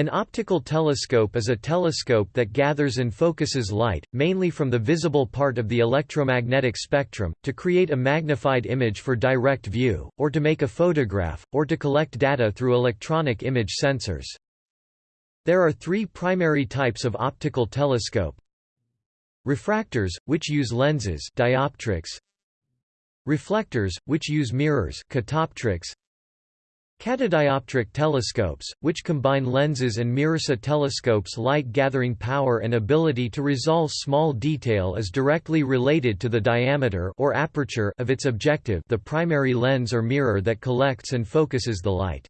An optical telescope is a telescope that gathers and focuses light, mainly from the visible part of the electromagnetic spectrum, to create a magnified image for direct view, or to make a photograph, or to collect data through electronic image sensors. There are three primary types of optical telescope. Refractors, which use lenses dioptrics. Reflectors, which use mirrors catoptrics. Catadioptric telescopes, which combine lenses and mirrors. A telescope's light-gathering power and ability to resolve small detail is directly related to the diameter or aperture of its objective the primary lens or mirror that collects and focuses the light.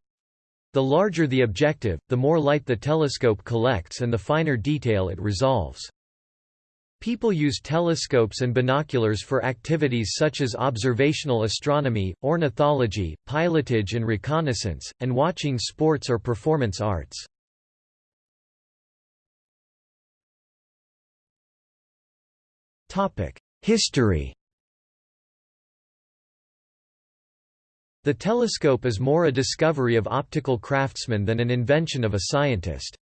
The larger the objective, the more light the telescope collects and the finer detail it resolves. People use telescopes and binoculars for activities such as observational astronomy, ornithology, pilotage and reconnaissance, and watching sports or performance arts. History The telescope is more a discovery of optical craftsmen than an invention of a scientist.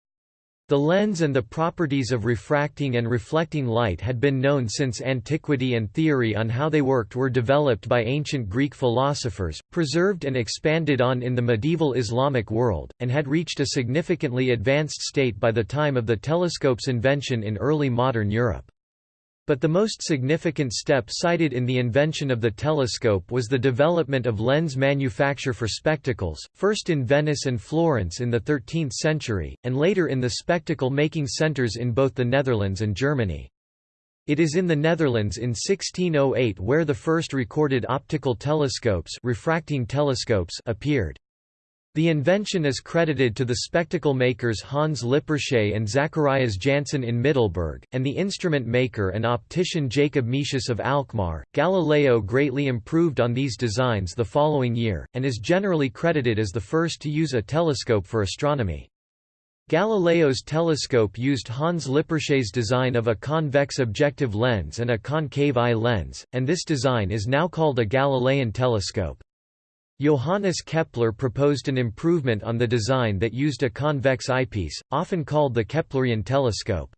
The lens and the properties of refracting and reflecting light had been known since antiquity and theory on how they worked were developed by ancient Greek philosophers, preserved and expanded on in the medieval Islamic world, and had reached a significantly advanced state by the time of the telescope's invention in early modern Europe. But the most significant step cited in the invention of the telescope was the development of lens manufacture for spectacles, first in Venice and Florence in the 13th century, and later in the spectacle-making centers in both the Netherlands and Germany. It is in the Netherlands in 1608 where the first recorded optical telescopes, refracting telescopes appeared. The invention is credited to the spectacle makers Hans Lippershey and Zacharias Janssen in Middelburg, and the instrument maker and optician Jacob Metius of Alkmaar. Galileo greatly improved on these designs the following year, and is generally credited as the first to use a telescope for astronomy. Galileo's telescope used Hans Lippershey's design of a convex objective lens and a concave eye lens, and this design is now called a Galilean telescope. Johannes Kepler proposed an improvement on the design that used a convex eyepiece, often called the Keplerian telescope.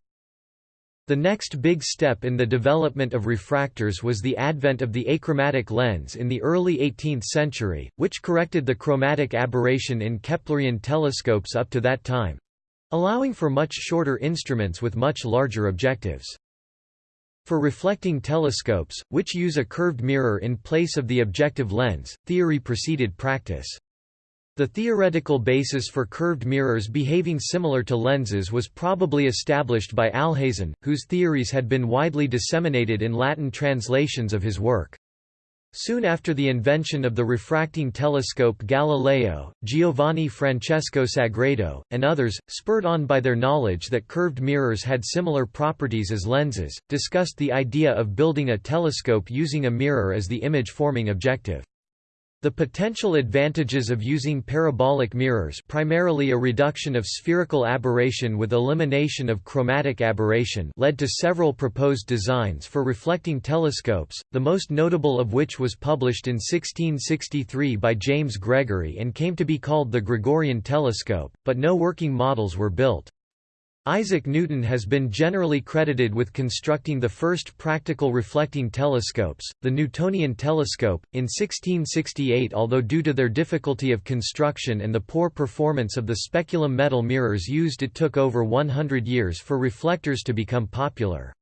The next big step in the development of refractors was the advent of the achromatic lens in the early 18th century, which corrected the chromatic aberration in Keplerian telescopes up to that time—allowing for much shorter instruments with much larger objectives. For reflecting telescopes, which use a curved mirror in place of the objective lens, theory preceded practice. The theoretical basis for curved mirrors behaving similar to lenses was probably established by Alhazen, whose theories had been widely disseminated in Latin translations of his work. Soon after the invention of the refracting telescope Galileo, Giovanni Francesco Sagredo, and others, spurred on by their knowledge that curved mirrors had similar properties as lenses, discussed the idea of building a telescope using a mirror as the image-forming objective. The potential advantages of using parabolic mirrors primarily a reduction of spherical aberration with elimination of chromatic aberration led to several proposed designs for reflecting telescopes, the most notable of which was published in 1663 by James Gregory and came to be called the Gregorian telescope, but no working models were built. Isaac Newton has been generally credited with constructing the first practical reflecting telescopes, the Newtonian telescope, in 1668 although due to their difficulty of construction and the poor performance of the speculum metal mirrors used it took over 100 years for reflectors to become popular.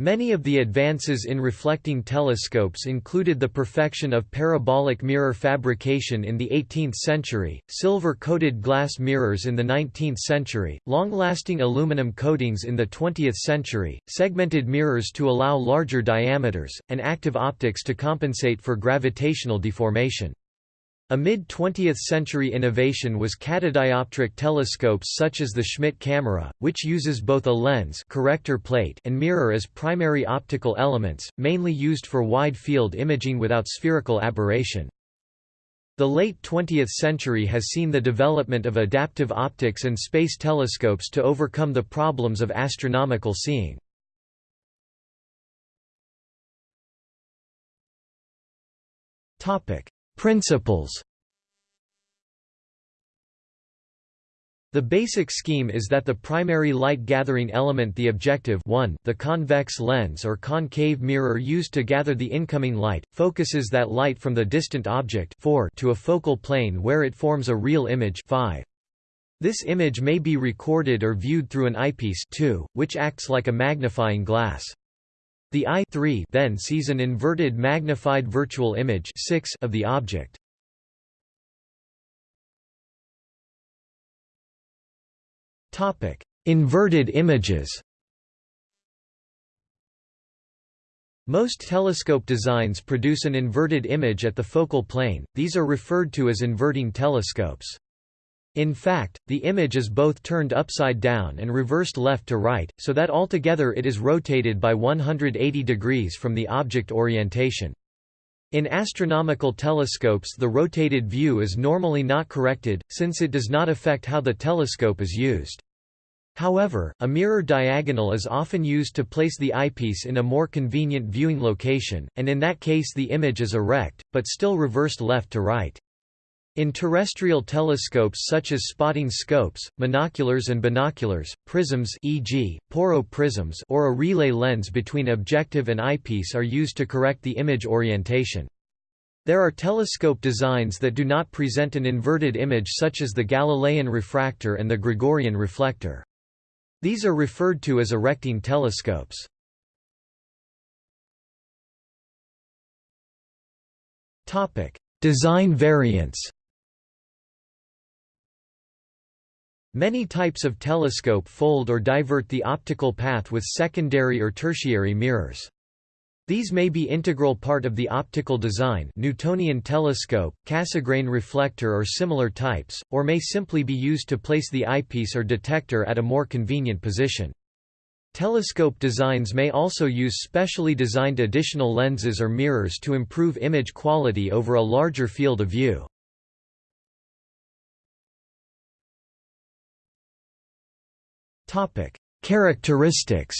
Many of the advances in reflecting telescopes included the perfection of parabolic mirror fabrication in the 18th century, silver-coated glass mirrors in the 19th century, long-lasting aluminum coatings in the 20th century, segmented mirrors to allow larger diameters, and active optics to compensate for gravitational deformation. A mid-20th century innovation was catadioptric telescopes such as the Schmidt camera, which uses both a lens corrector plate and mirror as primary optical elements, mainly used for wide-field imaging without spherical aberration. The late 20th century has seen the development of adaptive optics and space telescopes to overcome the problems of astronomical seeing. Topic: Principles The basic scheme is that the primary light-gathering element the objective 1, the convex lens or concave mirror used to gather the incoming light, focuses that light from the distant object 4 to a focal plane where it forms a real image 5. This image may be recorded or viewed through an eyepiece 2, which acts like a magnifying glass. The eye 3 then sees an inverted magnified virtual image 6 of the object. Topic: Inverted images. Most telescope designs produce an inverted image at the focal plane, these are referred to as inverting telescopes. In fact, the image is both turned upside down and reversed left to right, so that altogether it is rotated by 180 degrees from the object orientation. In astronomical telescopes the rotated view is normally not corrected, since it does not affect how the telescope is used. However, a mirror diagonal is often used to place the eyepiece in a more convenient viewing location, and in that case the image is erect, but still reversed left to right. In terrestrial telescopes such as spotting scopes, monoculars and binoculars, prisms e.g., Porro prisms or a relay lens between objective and eyepiece are used to correct the image orientation. There are telescope designs that do not present an inverted image such as the Galilean refractor and the Gregorian reflector. These are referred to as erecting telescopes. Design variants Many types of telescope fold or divert the optical path with secondary or tertiary mirrors. These may be integral part of the optical design Newtonian telescope, Cassegrain reflector or similar types, or may simply be used to place the eyepiece or detector at a more convenient position. Telescope designs may also use specially designed additional lenses or mirrors to improve image quality over a larger field of view. Characteristics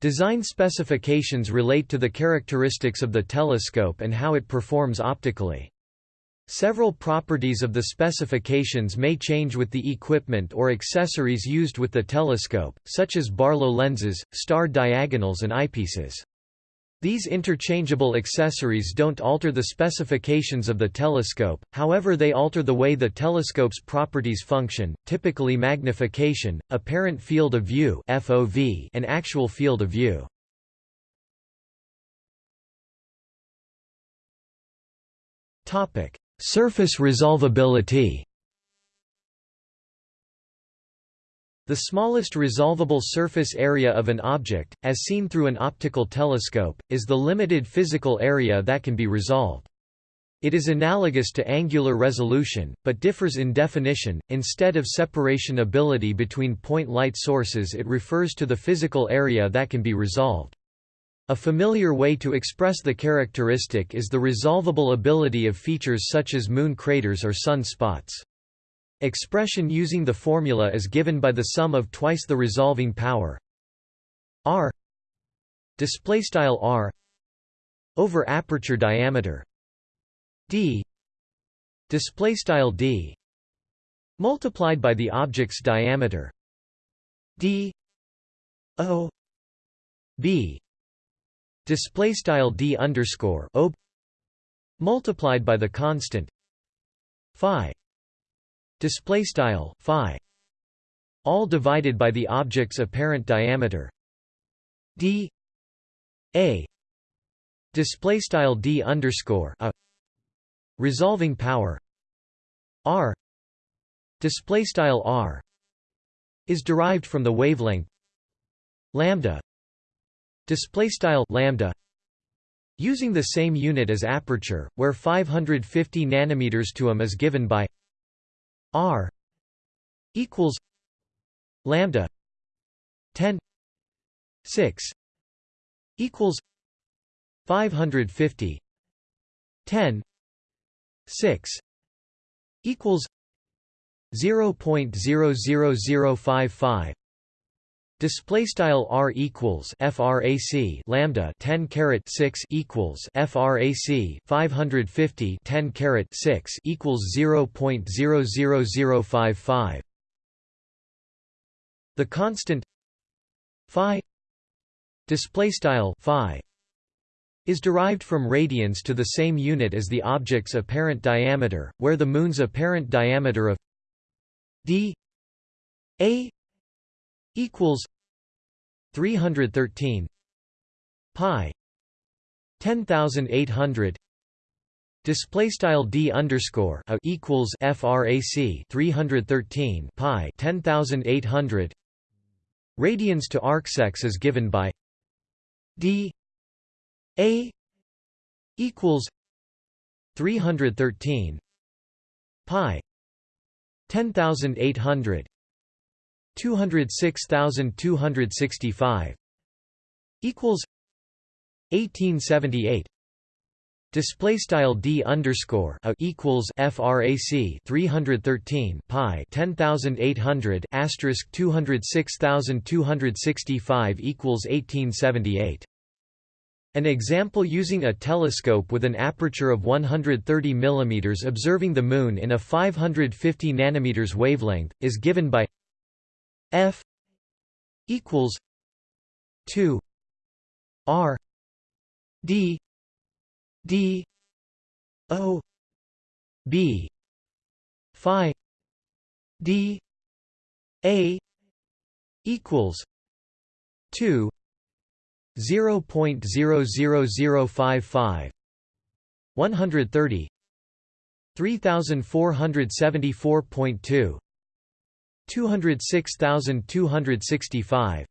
Design specifications relate to the characteristics of the telescope and how it performs optically. Several properties of the specifications may change with the equipment or accessories used with the telescope, such as Barlow lenses, star diagonals and eyepieces. These interchangeable accessories don't alter the specifications of the telescope, however they alter the way the telescope's properties function, typically magnification, apparent field of view FOV, and actual field of view. Surface resolvability The smallest resolvable surface area of an object, as seen through an optical telescope, is the limited physical area that can be resolved. It is analogous to angular resolution, but differs in definition. Instead of separation ability between point light sources, it refers to the physical area that can be resolved. A familiar way to express the characteristic is the resolvable ability of features such as moon craters or sun spots. Expression using the formula is given by the sum of twice the resolving power. R. Display style r. Over aperture diameter. D. Display style d. Multiplied by the object's diameter. D. O. B. Display style d underscore o. Multiplied by the constant. Phi display style phi all divided by the object's apparent diameter. D a display style d underscore a resolving power. R display style r is derived from the wavelength lambda display style lambda using the same unit as aperture where 550 nanometers to m is given by R equals lambda 10 6 equals 550 10 6 equals 0.00055 Display style r equals frac lambda 10 caret 6 equals frac 550 10 caret 6 equals 0.00055. The constant phi display style phi is derived from radians to the same unit as the object's apparent diameter, where the Moon's apparent diameter of d a equals 313 pi. 10800 display style d underscore a equals frac 313 pi 10800 radians to arcsecs is given by d a equals 313 pi 10800 206265 equals 1878 Display style d underscore a equals frac 313 pi 10800 asterisk 206265 equals 1878. An example using a telescope with an aperture of 130 mm observing the Moon in a 550 nm wavelength, is given by F equals two R D D O B Phi D A equals two zero point zero zero zero five five one hundred thirty three thousand four hundred seventy four point two 206,265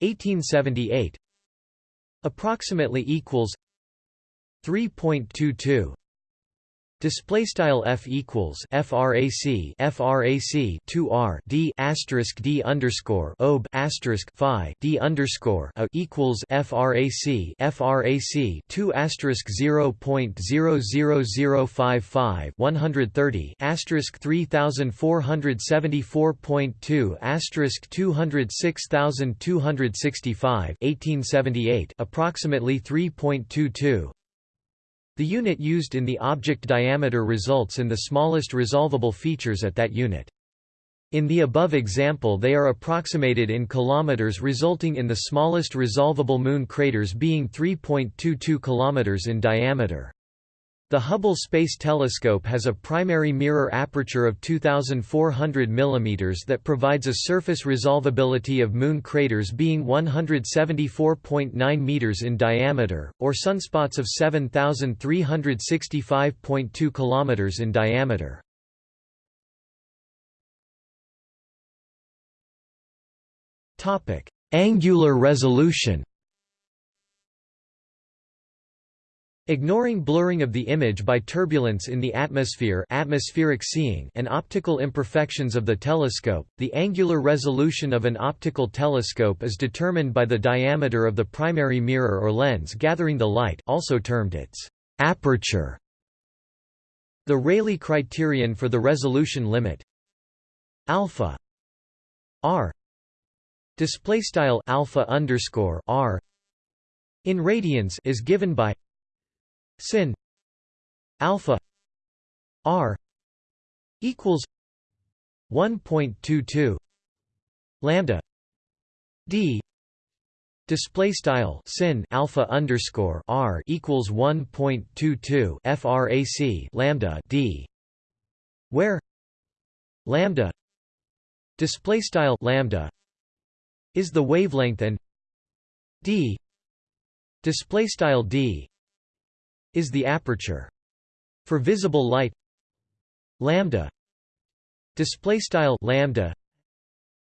1878 approximately equals 3.22 Display style f equals frac frac 2 r d asterisk d underscore ob asterisk phi d underscore a equals frac frac 2 asterisk 0 point 00055 130 asterisk 3474.2 asterisk 206265 1878 approximately 3.22 the unit used in the object diameter results in the smallest resolvable features at that unit. In the above example they are approximated in kilometers resulting in the smallest resolvable moon craters being 3.22 kilometers in diameter. The Hubble Space Telescope has a primary mirror aperture of 2400 mm that provides a surface resolvability of moon craters being 174.9 meters in diameter, or sunspots of 7365.2 km in diameter. Angular resolution Ignoring blurring of the image by turbulence in the atmosphere atmospheric seeing and optical imperfections of the telescope, the angular resolution of an optical telescope is determined by the diameter of the primary mirror or lens gathering the light also termed its aperture. The Rayleigh criterion for the resolution limit alpha r display style alpha underscore r in radians is given by sin alpha r equals 1.22 lambda d display style sin alpha underscore r equals 1.22 frac lambda d where lambda display style lambda is the wavelength and d display style d is the aperture. For visible light lambda display style lambda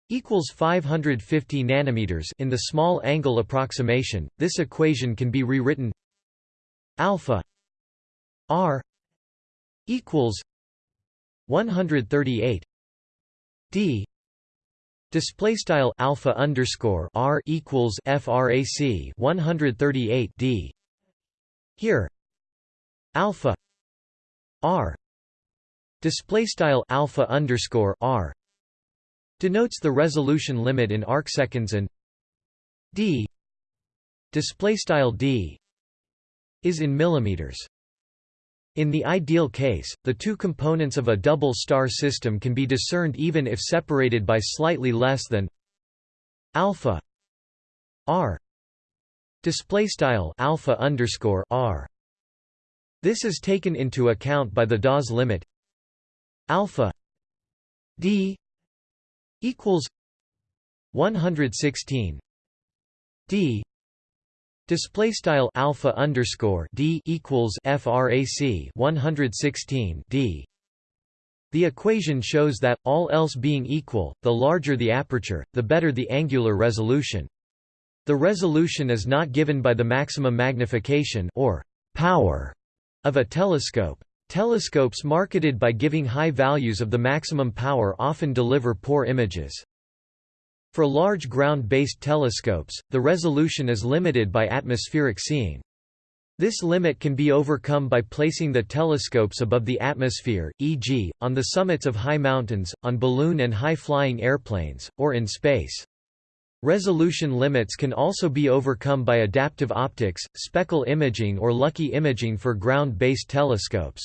equals 550 nanometers in the small angle approximation this equation can be rewritten alpha r equals 138 d display style alpha underscore r equals frac 138 d here alpha r display style alpha underscore r denotes the resolution limit in arcseconds and d display style d is in millimeters. In the ideal case, the two components of a double star system can be discerned even if separated by slightly less than alpha r display style alpha underscore r. This is taken into account by the Dawes limit. Alpha d equals 116 d display style alpha underscore d equals frac 116 d. The equation shows that, all else being equal, the larger the aperture, the better the angular resolution. The resolution is not given by the maximum magnification or power of a telescope. Telescopes marketed by giving high values of the maximum power often deliver poor images. For large ground-based telescopes, the resolution is limited by atmospheric seeing. This limit can be overcome by placing the telescopes above the atmosphere, e.g., on the summits of high mountains, on balloon and high-flying airplanes, or in space. Resolution limits can also be overcome by adaptive optics, speckle imaging or lucky imaging for ground-based telescopes.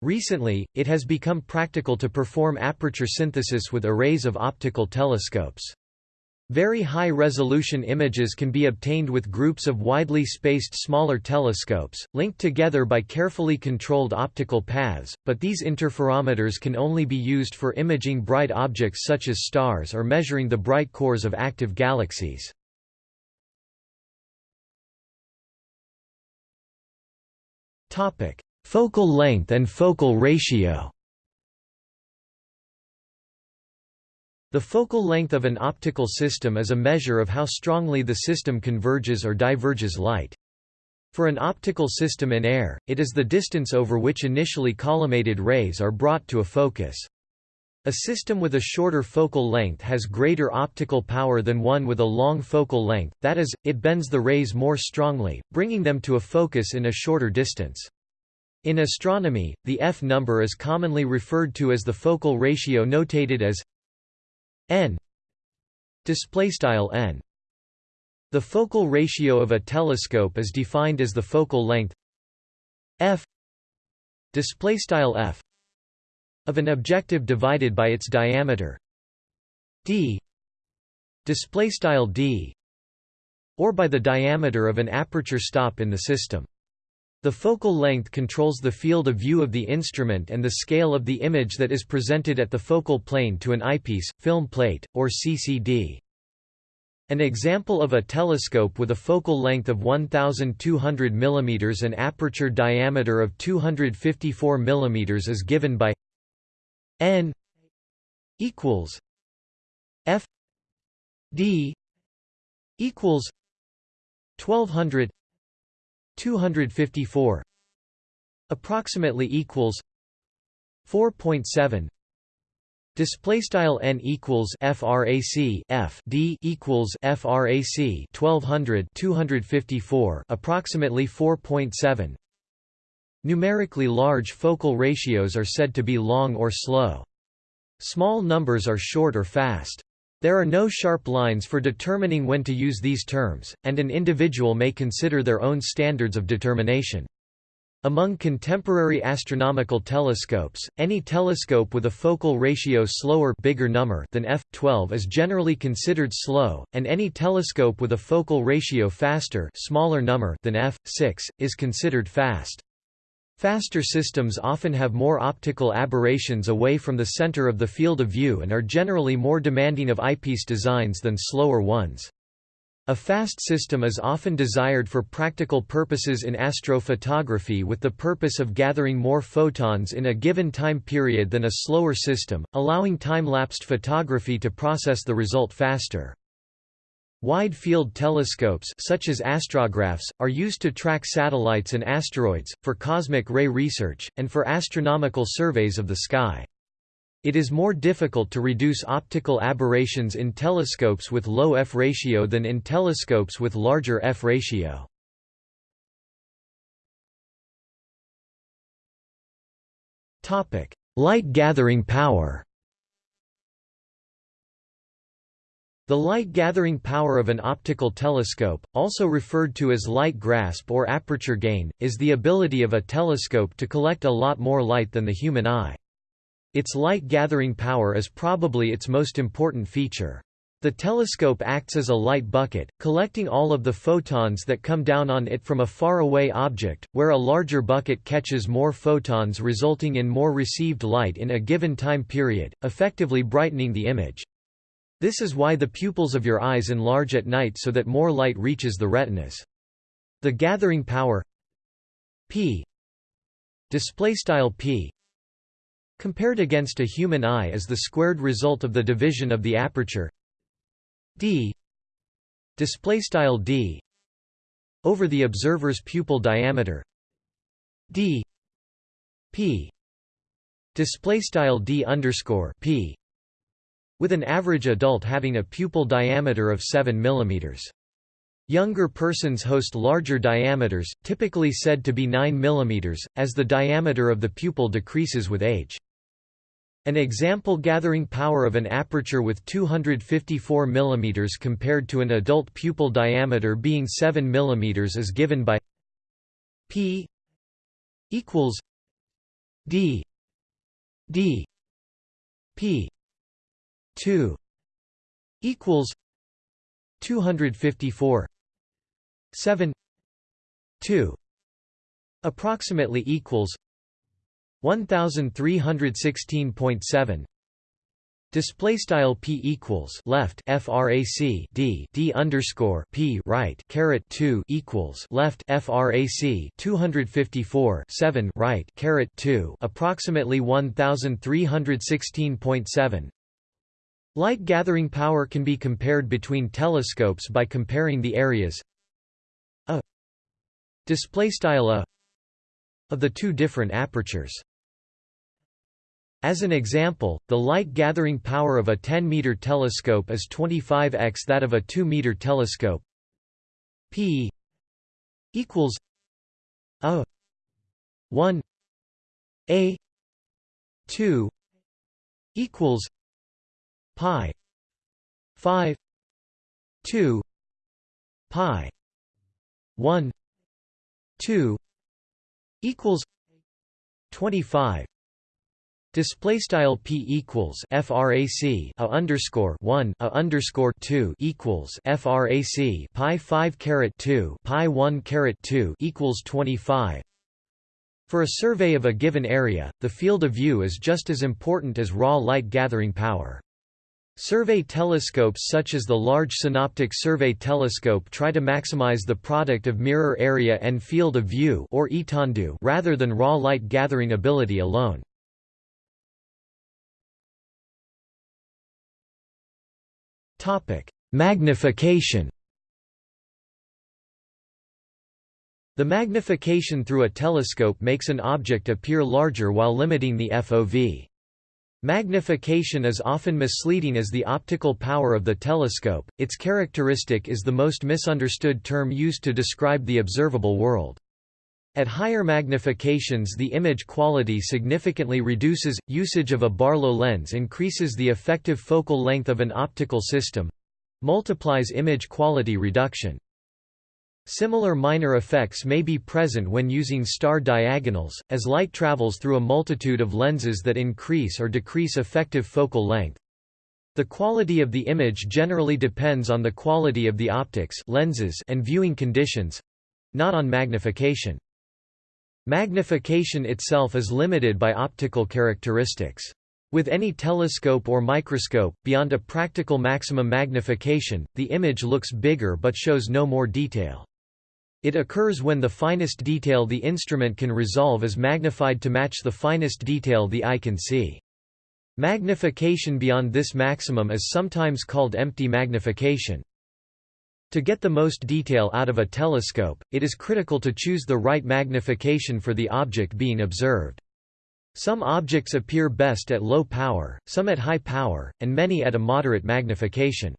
Recently, it has become practical to perform aperture synthesis with arrays of optical telescopes. Very high-resolution images can be obtained with groups of widely spaced smaller telescopes, linked together by carefully controlled optical paths, but these interferometers can only be used for imaging bright objects such as stars or measuring the bright cores of active galaxies. Focal length and focal ratio The focal length of an optical system is a measure of how strongly the system converges or diverges light. For an optical system in air, it is the distance over which initially collimated rays are brought to a focus. A system with a shorter focal length has greater optical power than one with a long focal length, that is, it bends the rays more strongly, bringing them to a focus in a shorter distance. In astronomy, the F number is commonly referred to as the focal ratio notated as n display style n. The focal ratio of a telescope is defined as the focal length f display style f of an objective divided by its diameter d display style d or by the diameter of an aperture stop in the system the focal length controls the field of view of the instrument and the scale of the image that is presented at the focal plane to an eyepiece, film plate, or CCD. An example of a telescope with a focal length of 1200 mm and aperture diameter of 254 mm is given by n equals f d equals 1200 254 approximately equals 4.7 display style n equals frac f d equals frac 1200 254 approximately 4.7 numerically large focal ratios are said to be long or slow. Small numbers are short or fast there are no sharp lines for determining when to use these terms, and an individual may consider their own standards of determination. Among contemporary astronomical telescopes, any telescope with a focal ratio slower bigger number than f12 is generally considered slow, and any telescope with a focal ratio faster smaller number than f6 is considered fast. Faster systems often have more optical aberrations away from the center of the field of view and are generally more demanding of eyepiece designs than slower ones. A fast system is often desired for practical purposes in astrophotography with the purpose of gathering more photons in a given time period than a slower system, allowing time-lapsed photography to process the result faster. Wide-field telescopes such as astrographs, are used to track satellites and asteroids, for cosmic ray research, and for astronomical surveys of the sky. It is more difficult to reduce optical aberrations in telescopes with low f ratio than in telescopes with larger f ratio. Light gathering power The light-gathering power of an optical telescope, also referred to as light grasp or aperture gain, is the ability of a telescope to collect a lot more light than the human eye. Its light-gathering power is probably its most important feature. The telescope acts as a light bucket, collecting all of the photons that come down on it from a far-away object, where a larger bucket catches more photons resulting in more received light in a given time period, effectively brightening the image. This is why the pupils of your eyes enlarge at night so that more light reaches the retinas. The gathering power p p compared against a human eye is the squared result of the division of the aperture d d over the observer's pupil diameter d p display style d underscore p with an average adult having a pupil diameter of 7 mm. Younger persons host larger diameters, typically said to be 9 mm, as the diameter of the pupil decreases with age. An example gathering power of an aperture with 254 mm compared to an adult pupil diameter being 7 mm is given by p equals d d p 2 equals 254 7 2 approximately equals 1316.7 Display style p equals left frac d d underscore p right caret two equals left frac 254 7 right caret two approximately 1316.7. Light gathering power can be compared between telescopes by comparing the areas a display style a of the two different apertures. As an example, the light-gathering power of a 10-meter telescope is 25x that of a 2-meter telescope. P equals a 1 a 2 equals pi 5 2 pi 1 2 equals 25 Display style p equals frac a underscore one a underscore two equals frac pi five caret two pi one caret two equals twenty five. For a survey of a given area, the field of view is just as important as raw light gathering power. Survey telescopes such as the Large Synoptic Survey Telescope try to maximize the product of mirror area and field of view or rather than raw light gathering ability alone. Topic: Magnification The magnification through a telescope makes an object appear larger while limiting the FOV. Magnification is often misleading as the optical power of the telescope, its characteristic is the most misunderstood term used to describe the observable world. At higher magnifications the image quality significantly reduces, usage of a Barlow lens increases the effective focal length of an optical system—multiplies image quality reduction. Similar minor effects may be present when using star diagonals, as light travels through a multitude of lenses that increase or decrease effective focal length. The quality of the image generally depends on the quality of the optics lenses and viewing conditions—not on magnification. Magnification itself is limited by optical characteristics. With any telescope or microscope, beyond a practical maximum magnification, the image looks bigger but shows no more detail. It occurs when the finest detail the instrument can resolve is magnified to match the finest detail the eye can see. Magnification beyond this maximum is sometimes called empty magnification. To get the most detail out of a telescope, it is critical to choose the right magnification for the object being observed. Some objects appear best at low power, some at high power, and many at a moderate magnification.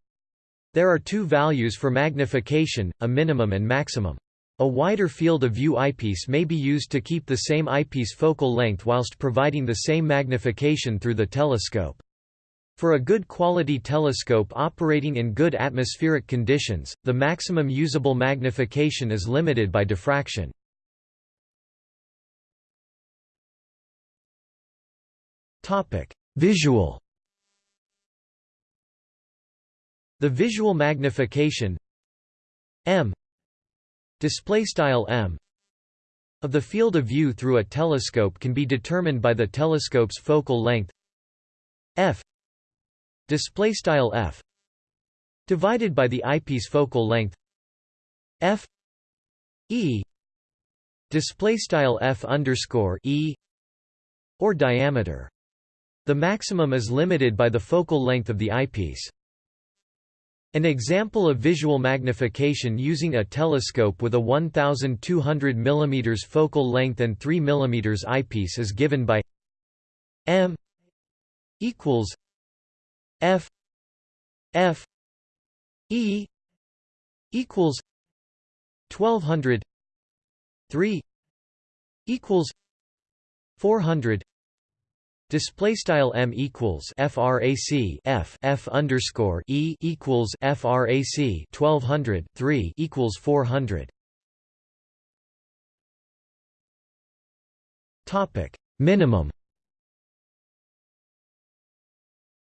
There are two values for magnification, a minimum and maximum. A wider field of view eyepiece may be used to keep the same eyepiece focal length whilst providing the same magnification through the telescope. For a good quality telescope operating in good atmospheric conditions, the maximum usable magnification is limited by diffraction. Visual The visual magnification m display style m of the field of view through a telescope can be determined by the telescope's focal length f display style f divided by the eyepiece focal length f e display style f underscore e or diameter. The maximum is limited by the focal length of the eyepiece. An example of visual magnification using a telescope with a 1200 mm focal length and 3 mm eyepiece is given by m equals f f e equals 1200 3 equals 400 Display style m equals frac f f underscore e equals frac 1200 3 equals 400. Topic minimum.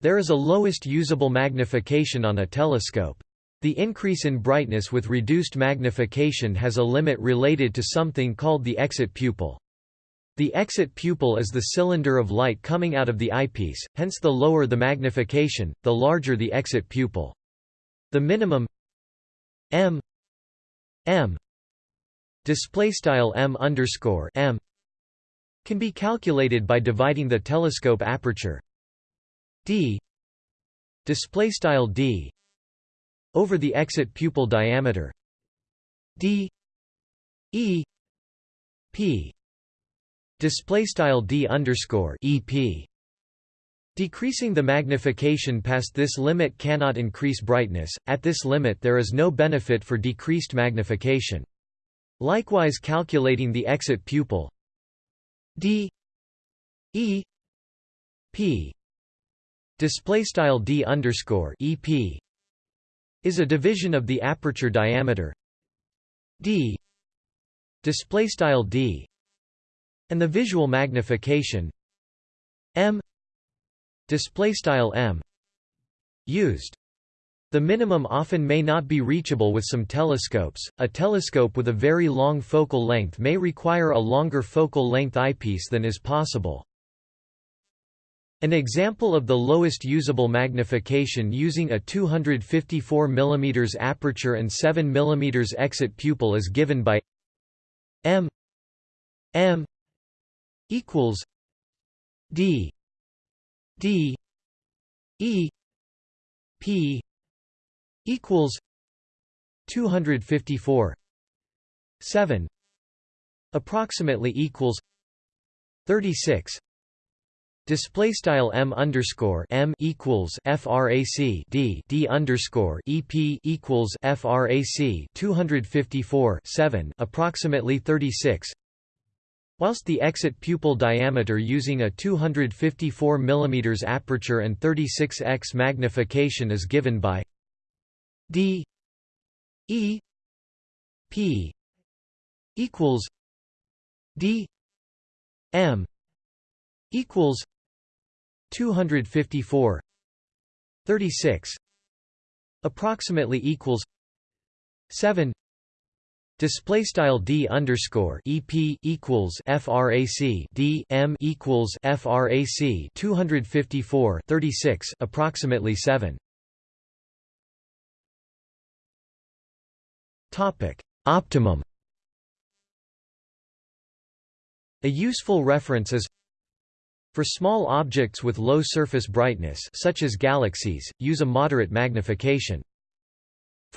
There is a lowest usable magnification on a telescope. The increase in brightness with reduced magnification has a limit related to something called the exit pupil. The exit pupil is the cylinder of light coming out of the eyepiece, hence the lower the magnification, the larger the exit pupil. The minimum m m display style m underscore m can be calculated by dividing the telescope aperture d display style d over the exit pupil diameter d e p display style d underscore ep Decreasing the magnification past this limit cannot increase brightness, at this limit there is no benefit for decreased magnification. Likewise calculating the exit pupil d e p display style d underscore ep is a division of the aperture diameter d display style d and the visual magnification. M. Display style m. Used. The minimum often may not be reachable with some telescopes. A telescope with a very long focal length may require a longer focal length eyepiece than is possible. An example of the lowest usable magnification using a 254 mm aperture and 7 mm exit pupil is given by m. M equals D D E P equals two hundred fifty four seven approximately equals thirty six Display style m underscore m equals frac d d underscore ep equals frac 254 7 approximately 36 Whilst the exit pupil diameter using a 254 mm aperture and 36x magnification is given by d e p equals d m equals 254 36 approximately equals 7 Display style d underscore ep equals frac d m equals frac 254 36 approximately 7. Topic optimum. A useful reference is for small objects with low surface brightness such as galaxies, use a moderate magnification.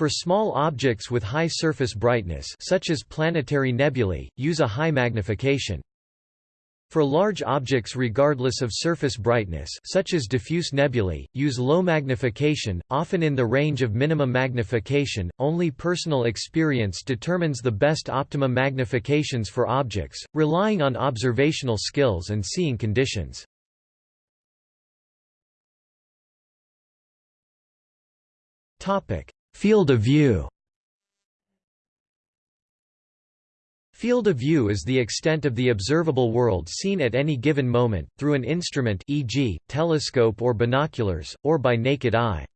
For small objects with high surface brightness such as planetary nebulae, use a high magnification. For large objects regardless of surface brightness such as diffuse nebulae, use low magnification, often in the range of minimum magnification. Only personal experience determines the best optimum magnifications for objects, relying on observational skills and seeing conditions. Topic: Field of view. Field of view is the extent of the observable world seen at any given moment, through an instrument e.g., telescope or binoculars, or by naked eye.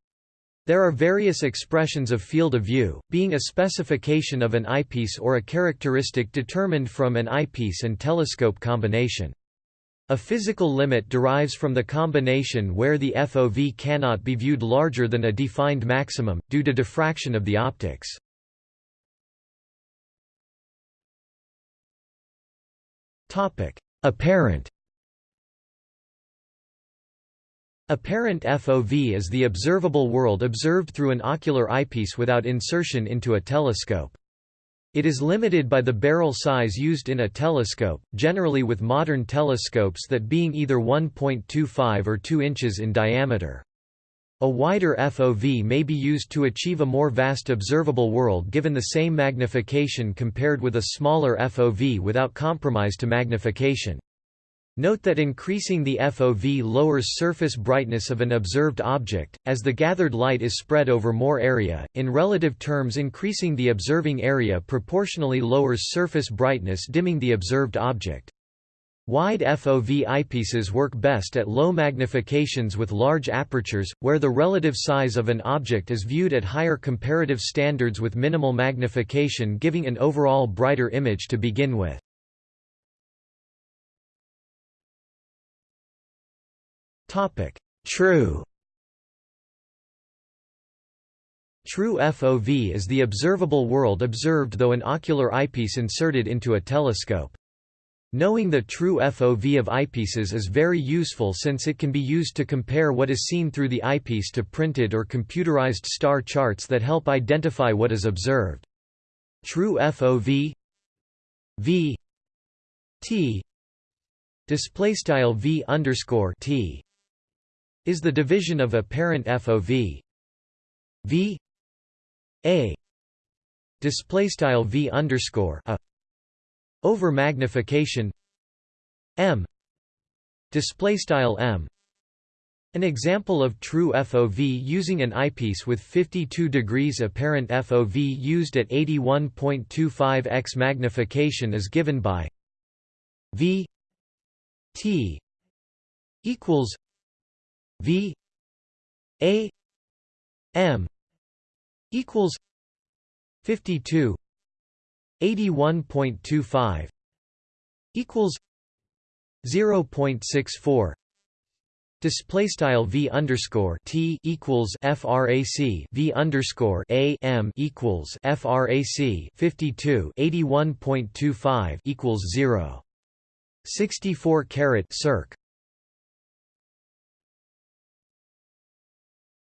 There are various expressions of field of view, being a specification of an eyepiece or a characteristic determined from an eyepiece and telescope combination. A physical limit derives from the combination where the FOV cannot be viewed larger than a defined maximum, due to diffraction of the optics. Apparent Apparent FOV is the observable world observed through an ocular eyepiece without insertion into a telescope. It is limited by the barrel size used in a telescope, generally with modern telescopes that being either 1.25 or 2 inches in diameter. A wider FOV may be used to achieve a more vast observable world given the same magnification compared with a smaller FOV without compromise to magnification. Note that increasing the FOV lowers surface brightness of an observed object, as the gathered light is spread over more area. In relative terms, increasing the observing area proportionally lowers surface brightness, dimming the observed object. Wide FOV eyepieces work best at low magnifications with large apertures, where the relative size of an object is viewed at higher comparative standards with minimal magnification giving an overall brighter image to begin with. True True FOV is the observable world observed though an ocular eyepiece inserted into a telescope. Knowing the true FOV of eyepieces is very useful since it can be used to compare what is seen through the eyepiece to printed or computerized star charts that help identify what is observed. True FOV V T display style V underscore T is the division of apparent FOV V. A. Display style V underscore A. Over magnification. M. Display style m. An example of true FOV using an eyepiece with 52 degrees apparent FOV used at 81.25x magnification is given by V T equals V A M equals 52 81.25 equals 0.64 Display style v underscore t equals frac v underscore a m equals frac 52 81.25 equals 0. 64 caret circ.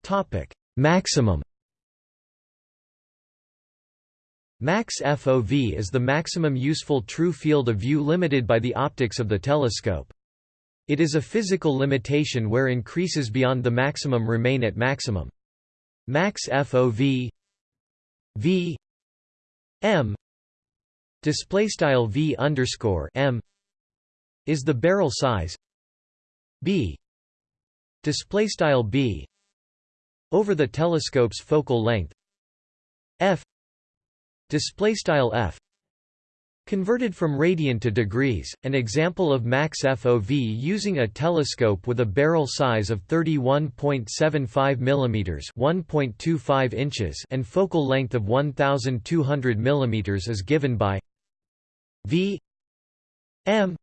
Topic maximum Max FOV is the maximum useful true field of view limited by the optics of the telescope. It is a physical limitation where increases beyond the maximum remain at maximum. Max FOV V M display style V underscore M is the barrel size B display style B over the telescope's focal length F display style f Converted from radian to degrees, an example of max FOV using a telescope with a barrel size of 31.75 mm (1.25 inches) and focal length of 1200 mm is given by V M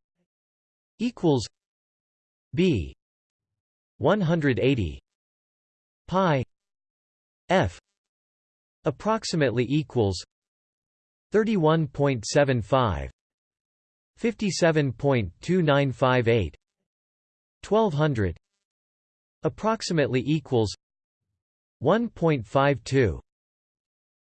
equals B 180 pi f approximately equals 31.75 57.2958 1200 approximately equals 1.52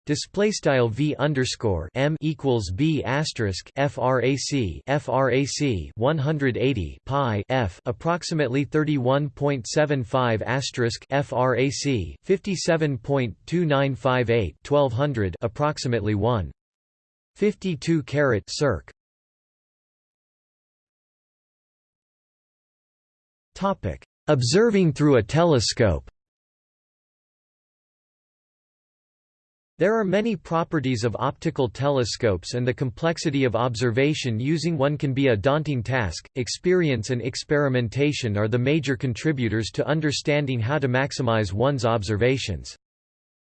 display style v underscore m equals b asterisk frac frac 180 pi f approximately 31.75 asterisk frac 57.2958 1200 approximately 1 52 caret circ. Topic: Observing through a telescope. There are many properties of optical telescopes and the complexity of observation using one can be a daunting task. Experience and experimentation are the major contributors to understanding how to maximize one's observations.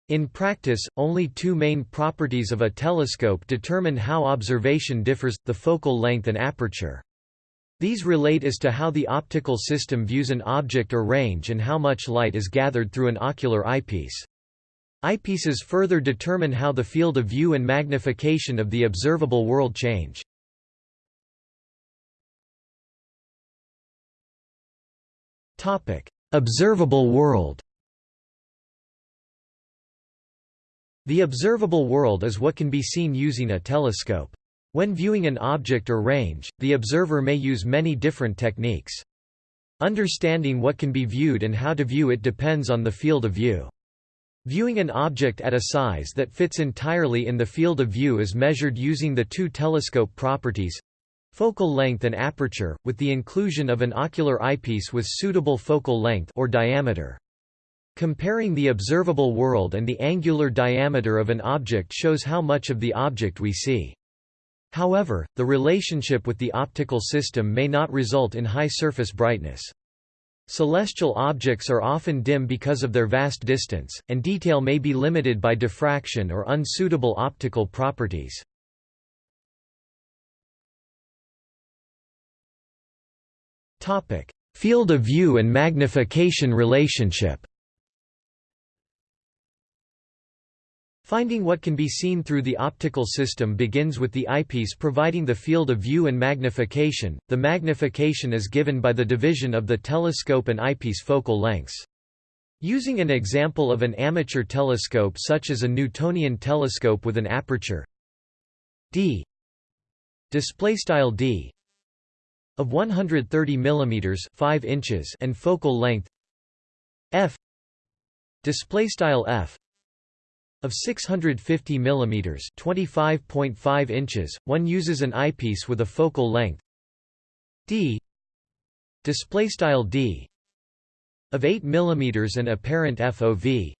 In practice, only two main properties of a telescope determine how observation differs, the focal length and aperture. These relate as to how the optical system views an object or range and how much light is gathered through an ocular eyepiece. Eyepieces further determine how the field of view and magnification of the observable world change. Topic: Observable world The observable world is what can be seen using a telescope. When viewing an object or range, the observer may use many different techniques. Understanding what can be viewed and how to view it depends on the field of view. Viewing an object at a size that fits entirely in the field of view is measured using the two telescope properties focal length and aperture, with the inclusion of an ocular eyepiece with suitable focal length or diameter. Comparing the observable world and the angular diameter of an object shows how much of the object we see. However, the relationship with the optical system may not result in high surface brightness. Celestial objects are often dim because of their vast distance, and detail may be limited by diffraction or unsuitable optical properties. Field of view and magnification relationship Finding what can be seen through the optical system begins with the eyepiece providing the field of view and magnification. The magnification is given by the division of the telescope and eyepiece focal lengths. Using an example of an amateur telescope such as a Newtonian telescope with an aperture d displaystyle d of 130 mm 5 inches and focal length f displaystyle f of 650 mm 25.5 inches, one uses an eyepiece with a focal length d displaystyle d of 8 mm and apparent FOV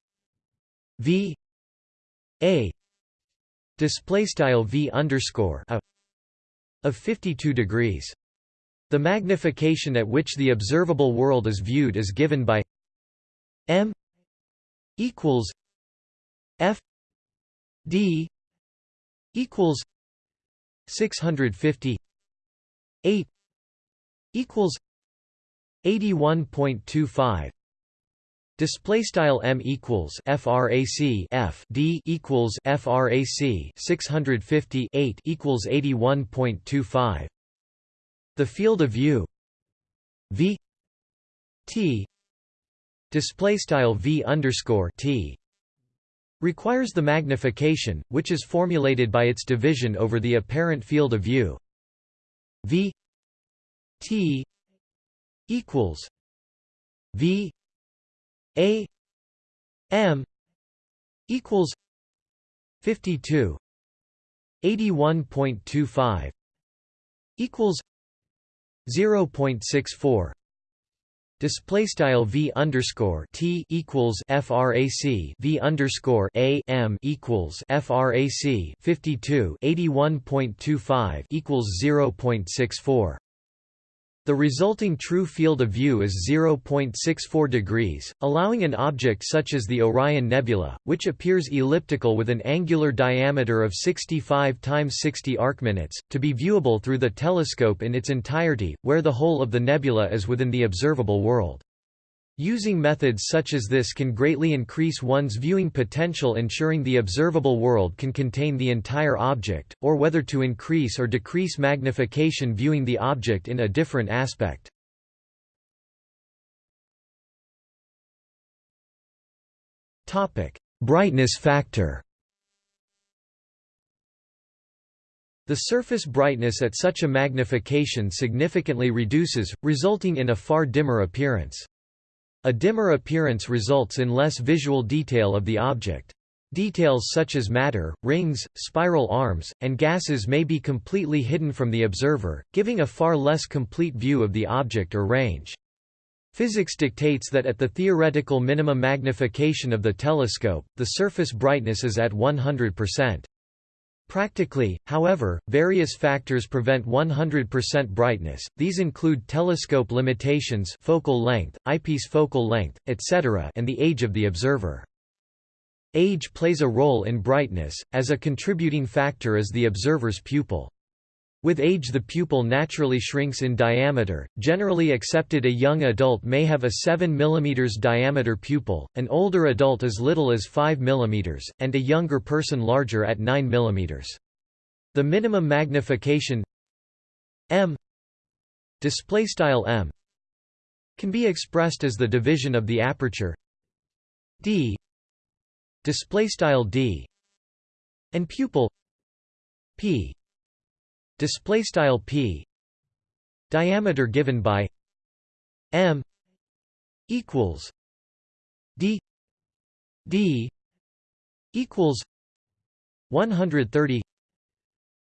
v a displaystyle v underscore a of 52 degrees. The magnification at which the observable world is viewed is given by m equals F D equals six hundred fifty eight equals eighty one point two five Display style m equals frac f d equals frac 650 equals 81.25. The field of view v t display style v underscore t requires the magnification, which is formulated by its division over the apparent field of view. V T equals V A M equals 52 81.25 equals 0.64 Display style v underscore t equals frac v underscore a m equals frac 52 81.25 equals 0.64. The resulting true field of view is 0.64 degrees, allowing an object such as the Orion Nebula, which appears elliptical with an angular diameter of 65 times 60 arcminutes, to be viewable through the telescope in its entirety, where the whole of the nebula is within the observable world. Using methods such as this can greatly increase one's viewing potential ensuring the observable world can contain the entire object, or whether to increase or decrease magnification viewing the object in a different aspect. Brightness factor The surface brightness at such a magnification significantly reduces, resulting in a far dimmer appearance. A dimmer appearance results in less visual detail of the object. Details such as matter, rings, spiral arms, and gases may be completely hidden from the observer, giving a far less complete view of the object or range. Physics dictates that at the theoretical minimum magnification of the telescope, the surface brightness is at 100%. Practically, however, various factors prevent 100% brightness, these include telescope limitations focal length, eyepiece focal length, etc. and the age of the observer. Age plays a role in brightness, as a contributing factor is the observer's pupil. With age the pupil naturally shrinks in diameter, generally accepted a young adult may have a 7 mm diameter pupil, an older adult as little as 5 mm, and a younger person larger at 9 mm. The minimum magnification m m can be expressed as the division of the aperture d d and pupil p display style p diameter given by m equals d d equals 130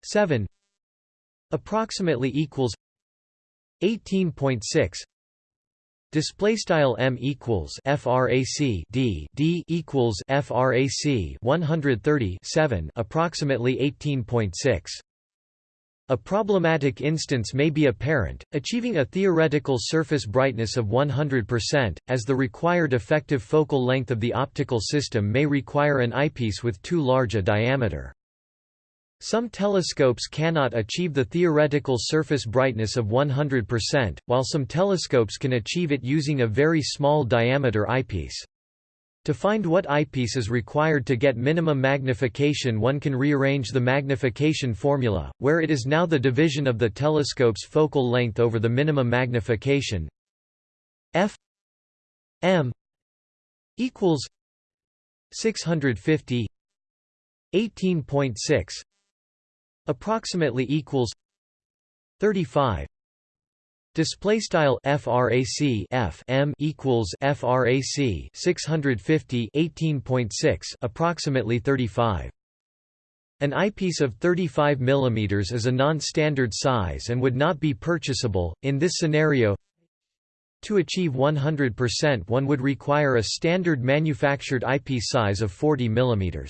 7 approximately equals 18.6 display style m equals frac d d equals frac 130 7 approximately 18.6 a problematic instance may be apparent, achieving a theoretical surface brightness of 100%, as the required effective focal length of the optical system may require an eyepiece with too large a diameter. Some telescopes cannot achieve the theoretical surface brightness of 100%, while some telescopes can achieve it using a very small diameter eyepiece. To find what eyepiece is required to get minimum magnification one can rearrange the magnification formula, where it is now the division of the telescope's focal length over the minimum magnification. F m equals 650 18.6 approximately equals 35 Display style frac f m equals frac 650 18.6 approximately 35. An eyepiece of 35 mm is a non-standard size and would not be purchasable. In this scenario, to achieve 100% one would require a standard manufactured eyepiece size of 40 mm.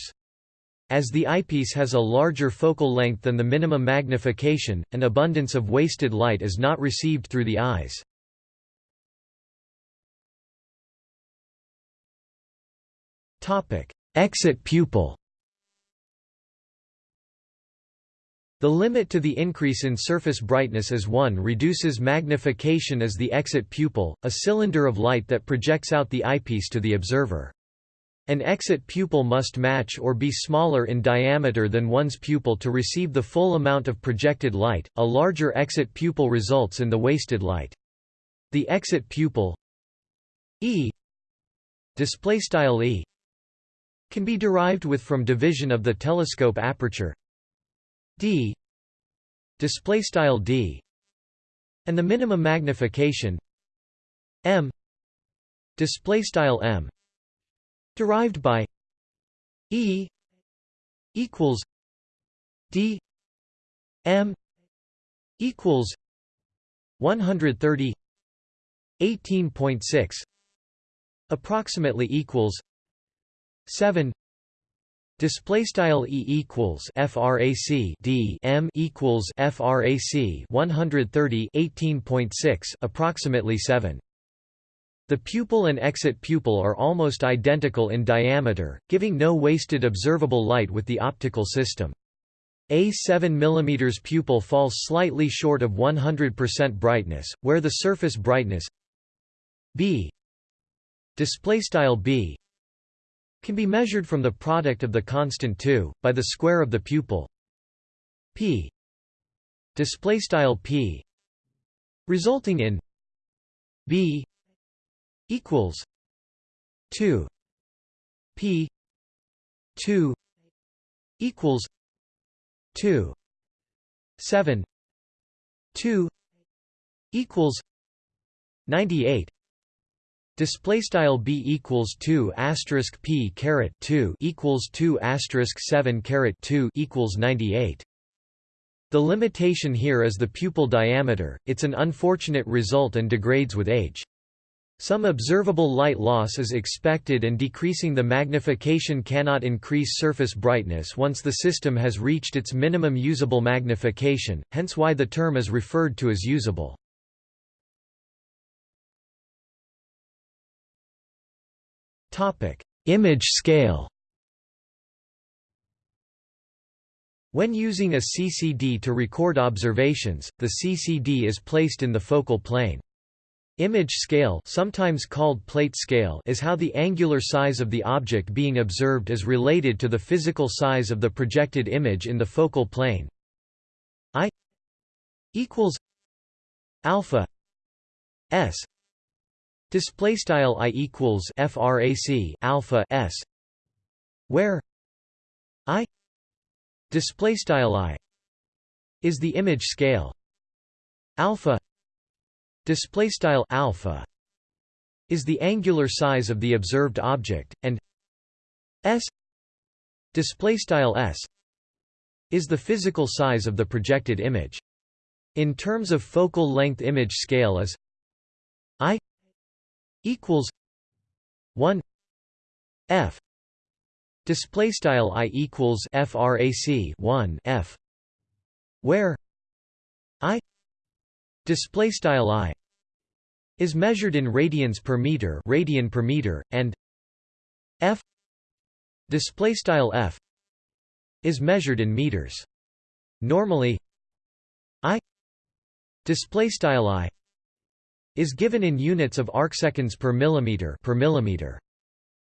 As the eyepiece has a larger focal length than the minimum magnification, an abundance of wasted light is not received through the eyes. Exit pupil The limit to the increase in surface brightness as 1 reduces magnification as the exit pupil, a cylinder of light that projects out the eyepiece to the observer. An exit pupil must match or be smaller in diameter than one's pupil to receive the full amount of projected light. A larger exit pupil results in the wasted light. The exit pupil E display style E can be derived with from division of the telescope aperture D display style D and the minimum magnification M display style M derived by E equals D M equals 130 18.6 approximately equals 7 Display style E equals frac D M equals frac 130 18.6 approximately 7 the pupil and exit pupil are almost identical in diameter, giving no wasted observable light with the optical system. A 7 mm pupil falls slightly short of 100% brightness, where the surface brightness B B can be measured from the product of the constant 2 by the square of the pupil P P resulting in B equals 2 p 2 equals 2 7 2 equals 98 Display style b equals two asterisk p caret two equals two asterisk seven caret two equals ninety eight. The limitation here is the pupil diameter. It's an unfortunate result and degrades with age. Some observable light loss is expected and decreasing the magnification cannot increase surface brightness once the system has reached its minimum usable magnification, hence why the term is referred to as usable. Image scale When using a CCD to record observations, the CCD is placed in the focal plane. Image scale sometimes called plate scale is how the angular size of the object being observed is related to the physical size of the projected image in the focal plane. I equals alpha s display style i equals frac alpha s where i display style i is the image scale alpha display style alpha is the angular size of the observed object and s display style s is the physical size of the projected image. In terms of focal length image scale is i equals 1 f display style i equals frac 1 f where i display style i is measured in radians per meter radian per meter and f display style f is measured in meters normally i display style i is given in units of arcseconds per millimeter per millimeter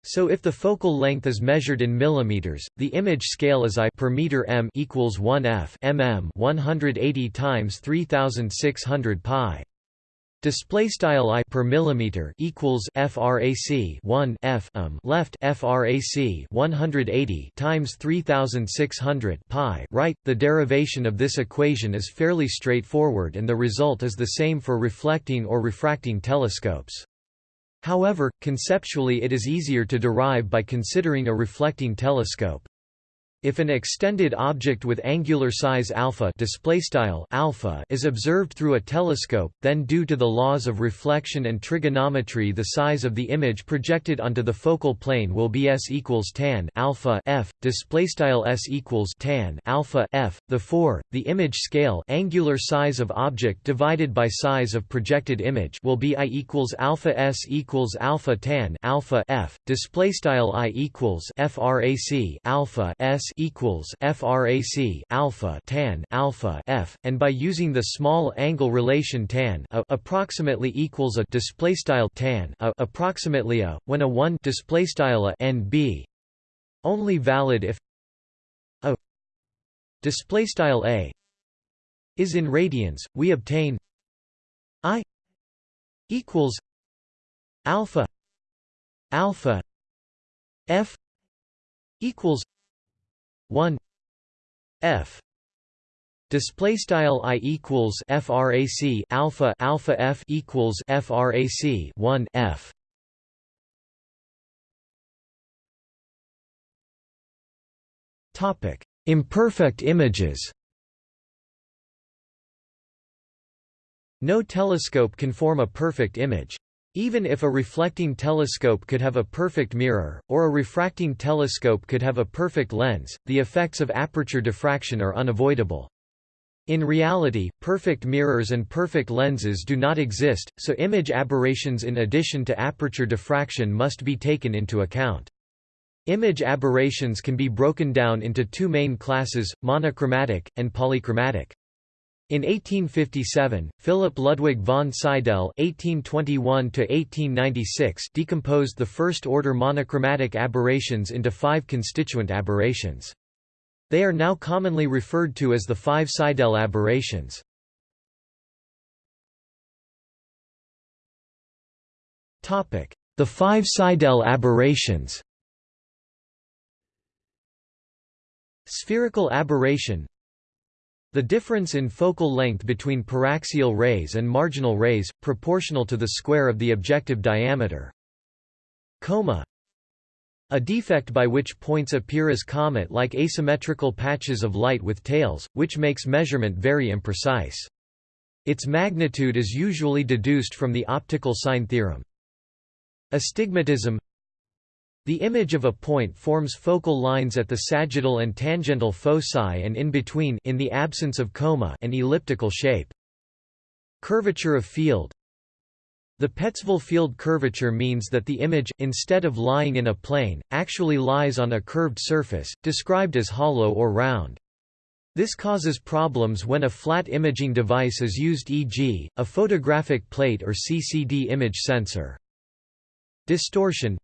so if the focal length is measured in millimeters, the image scale is I per meter m equals 1 f mm 180 times 3600 pi. Display style I per millimeter equals frac 1 f um left frac 180 times 3600 pi right. The derivation of this equation is fairly straightforward, and the result is the same for reflecting or refracting telescopes. However, conceptually it is easier to derive by considering a reflecting telescope. If an extended object with angular size alpha, alpha is observed through a telescope, then due to the laws of reflection and trigonometry the size of the image projected onto the focal plane will be s equals tan alpha f displaystyle s equals tan alpha f. The 4, the image scale angular size of object divided by size of projected image will be i equals alpha s equals alpha tan alpha f displaystyle i equals frac alpha s equals frac alpha tan alpha f, and by using the small angle relation tan a approximately equals a display style tan a approximately a when a 1 display style a nb only valid if a display style a is in radians we obtain i equals alpha alpha f equals 1 f display style i equals frac alpha alpha f equals frac 1 f. Topic imperfect images. No telescope can form a perfect image even if a reflecting telescope could have a perfect mirror, or a refracting telescope could have a perfect lens, the effects of aperture diffraction are unavoidable. In reality, perfect mirrors and perfect lenses do not exist, so image aberrations in addition to aperture diffraction must be taken into account. Image aberrations can be broken down into two main classes, monochromatic, and polychromatic. In 1857, Philip Ludwig von Seidel (1821–1896) decomposed the first-order monochromatic aberrations into five constituent aberrations. They are now commonly referred to as the five Seidel aberrations. Topic: The five Seidel aberrations. Spherical aberration the difference in focal length between paraxial rays and marginal rays, proportional to the square of the objective diameter. Coma A defect by which points appear as comet-like asymmetrical patches of light with tails, which makes measurement very imprecise. Its magnitude is usually deduced from the optical sine theorem. Astigmatism The image of a point forms focal lines at the sagittal and tangential foci and in between in the absence of coma an elliptical shape. Curvature of field the Petzval field curvature means that the image, instead of lying in a plane, actually lies on a curved surface, described as hollow or round. This causes problems when a flat imaging device is used e.g., a photographic plate or CCD image sensor. Distortion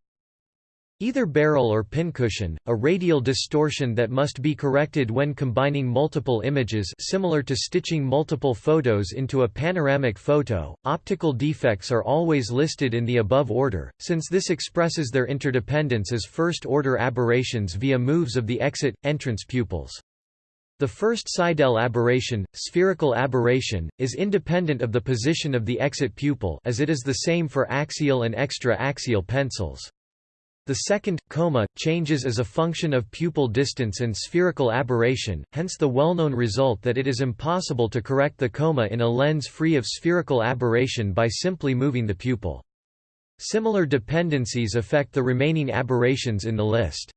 Either barrel or pincushion, a radial distortion that must be corrected when combining multiple images similar to stitching multiple photos into a panoramic photo. Optical defects are always listed in the above order, since this expresses their interdependence as first-order aberrations via moves of the exit-entrance pupils. The first Seidel aberration, spherical aberration, is independent of the position of the exit pupil as it is the same for axial and extra-axial pencils. The second, coma, changes as a function of pupil distance and spherical aberration, hence the well-known result that it is impossible to correct the coma in a lens free of spherical aberration by simply moving the pupil. Similar dependencies affect the remaining aberrations in the list.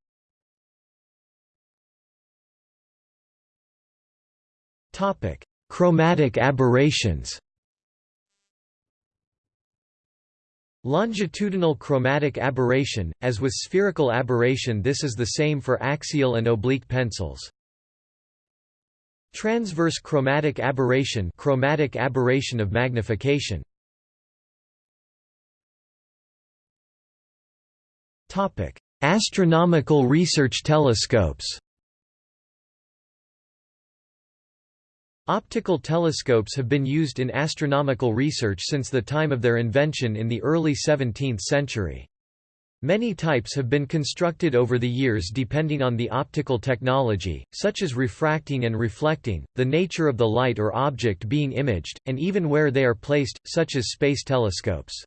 Chromatic aberrations Longitudinal chromatic aberration, as with spherical aberration this is the same for axial and oblique pencils. Transverse chromatic aberration chromatic aberration of magnification. Astronomical research telescopes Optical telescopes have been used in astronomical research since the time of their invention in the early 17th century. Many types have been constructed over the years depending on the optical technology, such as refracting and reflecting, the nature of the light or object being imaged, and even where they are placed, such as space telescopes.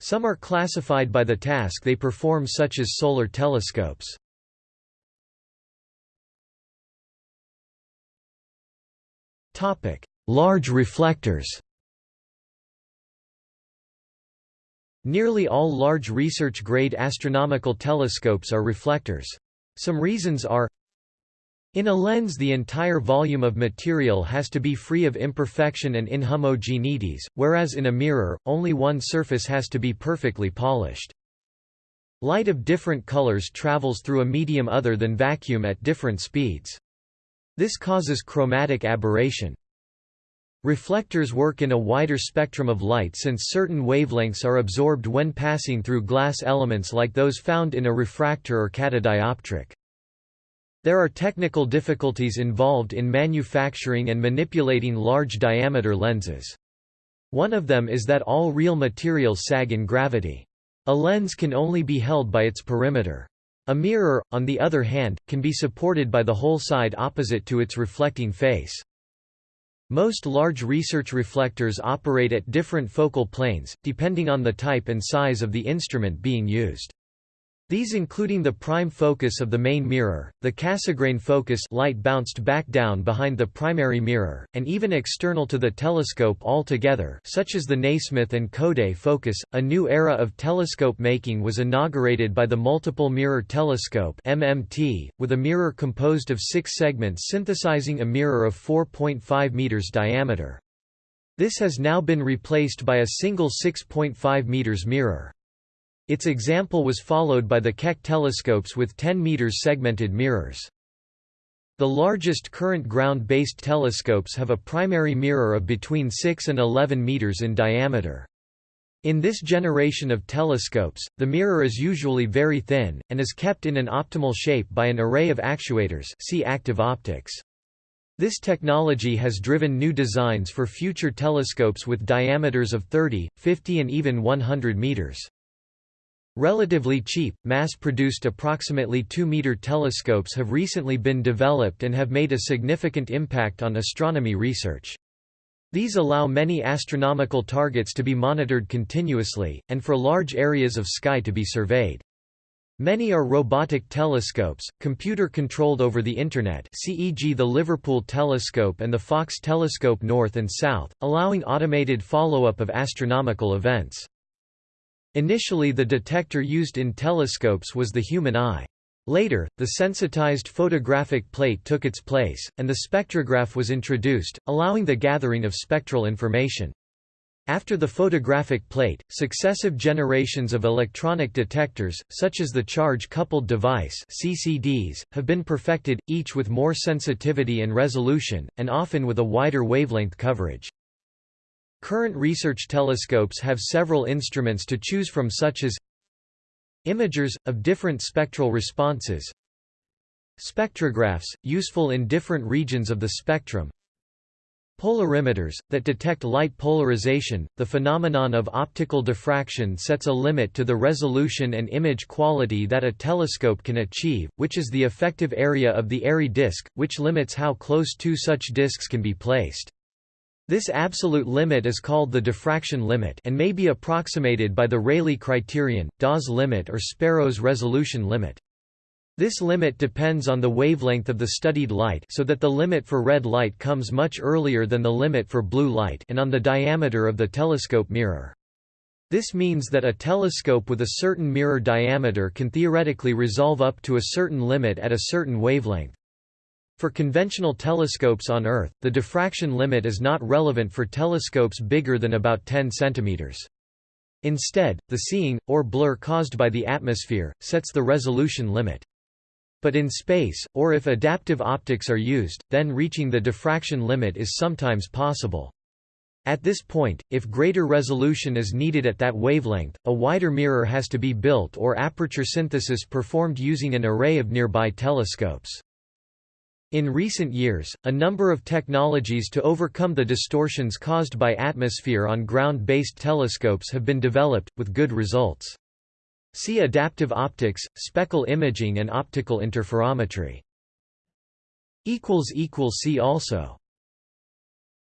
Some are classified by the task they perform such as solar telescopes. Topic: Large reflectors. Nearly all large research-grade astronomical telescopes are reflectors. Some reasons are in a lens the entire volume of material has to be free of imperfection and inhomogeneities, whereas in a mirror, only one surface has to be perfectly polished. Light of different colors travels through a medium other than vacuum at different speeds. This causes chromatic aberration. Reflectors work in a wider spectrum of light since certain wavelengths are absorbed when passing through glass elements like those found in a refractor or catadioptric. There are technical difficulties involved in manufacturing and manipulating large diameter lenses. One of them is that all real materials sag in gravity. A lens can only be held by its perimeter. A mirror, on the other hand, can be supported by the whole side opposite to its reflecting face. Most large research reflectors operate at different focal planes, depending on the type and size of the instrument being used. These including the prime focus of the main mirror, the Cassegrain focus light bounced back down behind the primary mirror, and even external to the telescope altogether such as the Nasmyth and Coudé focus. A new era of telescope making was inaugurated by the Multiple Mirror Telescope MMT, with a mirror composed of six segments synthesizing a mirror of 4.5 meters diameter. This has now been replaced by a single 6.5 meters mirror. Its example was followed by the Keck telescopes with 10 meters segmented mirrors. The largest current ground-based telescopes have a primary mirror of between 6 and 11 meters in diameter. In this generation of telescopes, the mirror is usually very thin, and is kept in an optimal shape by an array of actuators see active optics. This technology has driven new designs for future telescopes with diameters of 30, 50 and even 100 meters. Relatively cheap, mass-produced approximately 2-meter telescopes have recently been developed and have made a significant impact on astronomy research. These allow many astronomical targets to be monitored continuously, and for large areas of sky to be surveyed. Many are robotic telescopes, computer-controlled over the Internet e.g. the Liverpool Telescope and the Faulkes Telescope North and South, allowing automated follow-up of astronomical events. Initially the detector used in telescopes was the human eye. Later, the sensitized photographic plate took its place, and the spectrograph was introduced, allowing the gathering of spectral information. After the photographic plate, successive generations of electronic detectors, such as the charge-coupled device CCDs, have been perfected, each with more sensitivity and resolution, and often with a wider wavelength coverage. Current research telescopes have several instruments to choose from such as Imagers, of different spectral responses Spectrographs, useful in different regions of the spectrum Polarimeters, that detect light polarization. The phenomenon of optical diffraction sets a limit to the resolution and image quality that a telescope can achieve, which is the effective area of the Airy disk, which limits how close two such disks can be placed. This absolute limit is called the diffraction limit and may be approximated by the Rayleigh criterion, Dawes limit or Sparrow's resolution limit. This limit depends on the wavelength of the studied light so that the limit for red light comes much earlier than the limit for blue light and on the diameter of the telescope mirror. This means that a telescope with a certain mirror diameter can theoretically resolve up to a certain limit at a certain wavelength. For conventional telescopes on Earth, the diffraction limit is not relevant for telescopes bigger than about 10 cm. Instead, the seeing, or blur caused by the atmosphere, sets the resolution limit. But in space, or if adaptive optics are used, then reaching the diffraction limit is sometimes possible. At this point, if greater resolution is needed at that wavelength, a wider mirror has to be built or aperture synthesis performed using an array of nearby telescopes. In recent years, a number of technologies to overcome the distortions caused by atmosphere on ground-based telescopes have been developed, with good results. See adaptive optics, speckle imaging and optical interferometry. See also